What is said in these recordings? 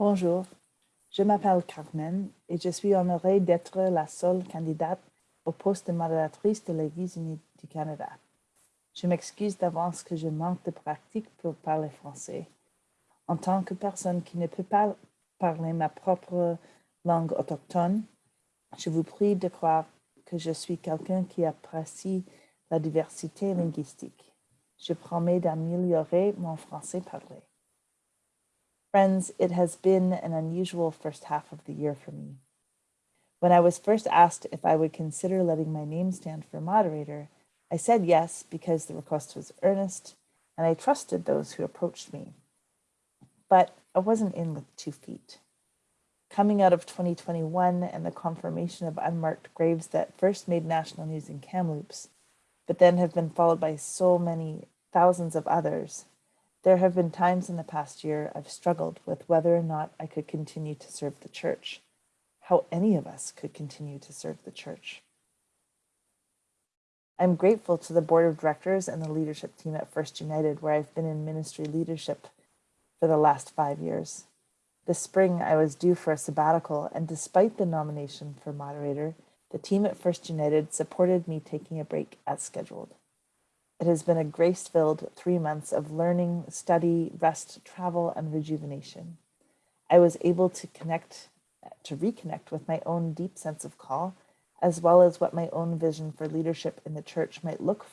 Bonjour, je m'appelle Carmen et je suis honorée d'être la seule candidate au poste de modératrice de l'Église unie du Canada. Je m'excuse d'avance que je manque de pratique pour parler français. En tant que personne qui ne peut pas parler ma propre langue autochtone, je vous prie de croire que je suis quelqu'un qui apprécie la diversité linguistique. Je promets d'améliorer mon français parlé. Friends, it has been an unusual first half of the year for me. When I was first asked if I would consider letting my name stand for moderator, I said yes because the request was earnest and I trusted those who approached me. But I wasn't in with two feet. Coming out of 2021 and the confirmation of unmarked graves that first made national news in Kamloops, but then have been followed by so many thousands of others, there have been times in the past year I've struggled with whether or not I could continue to serve the church, how any of us could continue to serve the church. I'm grateful to the board of directors and the leadership team at First United, where I've been in ministry leadership for the last five years. This spring, I was due for a sabbatical, and despite the nomination for moderator, the team at First United supported me taking a break as scheduled. It has been a grace-filled three months of learning, study, rest, travel, and rejuvenation. I was able to connect, to reconnect with my own deep sense of call, as well as what my own vision for leadership in the church might look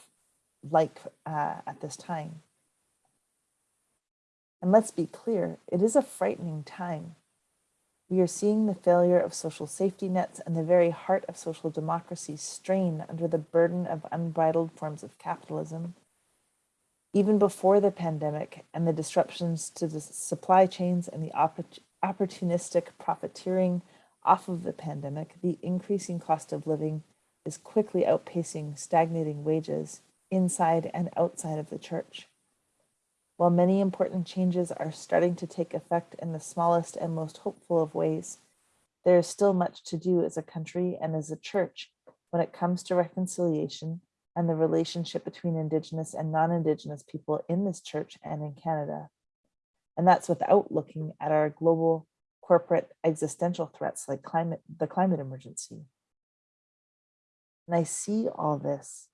like uh, at this time. And let's be clear, it is a frightening time. We are seeing the failure of social safety nets and the very heart of social democracy strain under the burden of unbridled forms of capitalism. Even before the pandemic and the disruptions to the supply chains and the opportunistic profiteering off of the pandemic, the increasing cost of living is quickly outpacing stagnating wages inside and outside of the church. While many important changes are starting to take effect in the smallest and most hopeful of ways, there is still much to do as a country and as a church when it comes to reconciliation and the relationship between Indigenous and non-Indigenous people in this church and in Canada. And that's without looking at our global corporate existential threats like climate, the climate emergency. And I see all this.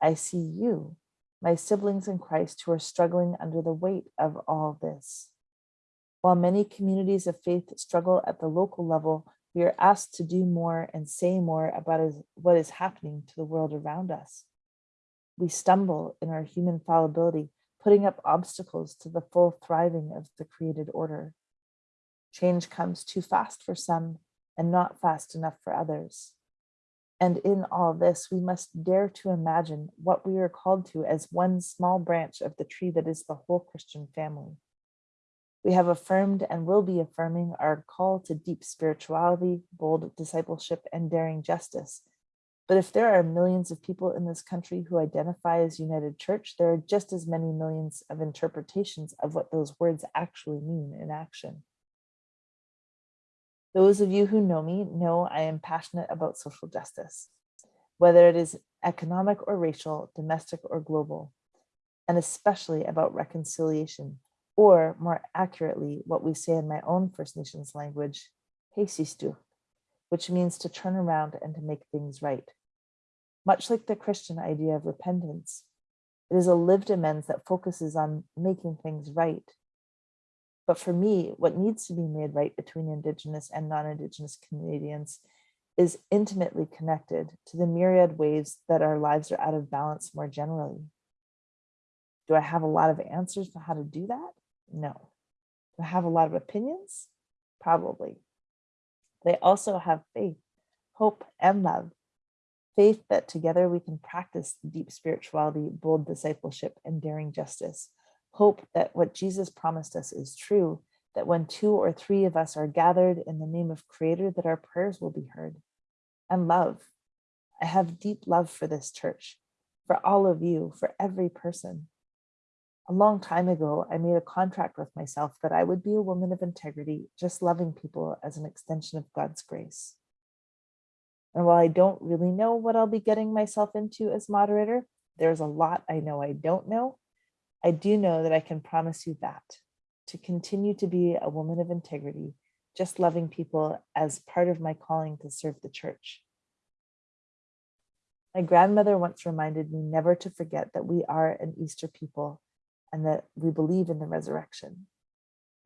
I see you my siblings in Christ who are struggling under the weight of all this. While many communities of faith struggle at the local level, we are asked to do more and say more about what is happening to the world around us. We stumble in our human fallibility, putting up obstacles to the full thriving of the created order. Change comes too fast for some and not fast enough for others. And in all this, we must dare to imagine what we are called to as one small branch of the tree that is the whole Christian family. We have affirmed and will be affirming our call to deep spirituality, bold discipleship, and daring justice. But if there are millions of people in this country who identify as United Church, there are just as many millions of interpretations of what those words actually mean in action. Those of you who know me know I am passionate about social justice, whether it is economic or racial, domestic or global, and especially about reconciliation, or more accurately, what we say in my own First Nations language, heisistu, which means to turn around and to make things right. Much like the Christian idea of repentance, it is a lived amends that focuses on making things right but for me, what needs to be made right between Indigenous and non-Indigenous Canadians is intimately connected to the myriad ways that our lives are out of balance more generally. Do I have a lot of answers for how to do that? No. Do I have a lot of opinions? Probably. They also have faith, hope, and love. Faith that together we can practice deep spirituality, bold discipleship, and daring justice hope that what Jesus promised us is true, that when two or three of us are gathered in the name of creator, that our prayers will be heard. And love. I have deep love for this church, for all of you, for every person. A long time ago, I made a contract with myself that I would be a woman of integrity, just loving people as an extension of God's grace. And while I don't really know what I'll be getting myself into as moderator, there's a lot I know I don't know I do know that I can promise you that to continue to be a woman of integrity, just loving people as part of my calling to serve the church. My grandmother once reminded me never to forget that we are an Easter people and that we believe in the resurrection.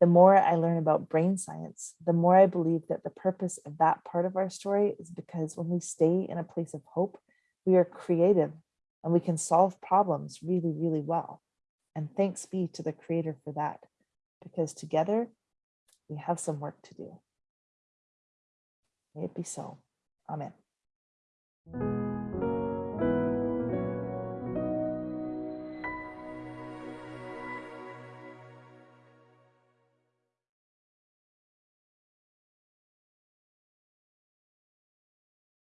The more I learn about brain science, the more I believe that the purpose of that part of our story is because when we stay in a place of hope, we are creative and we can solve problems really, really well. And thanks be to the creator for that, because together we have some work to do. May it be so. Amen.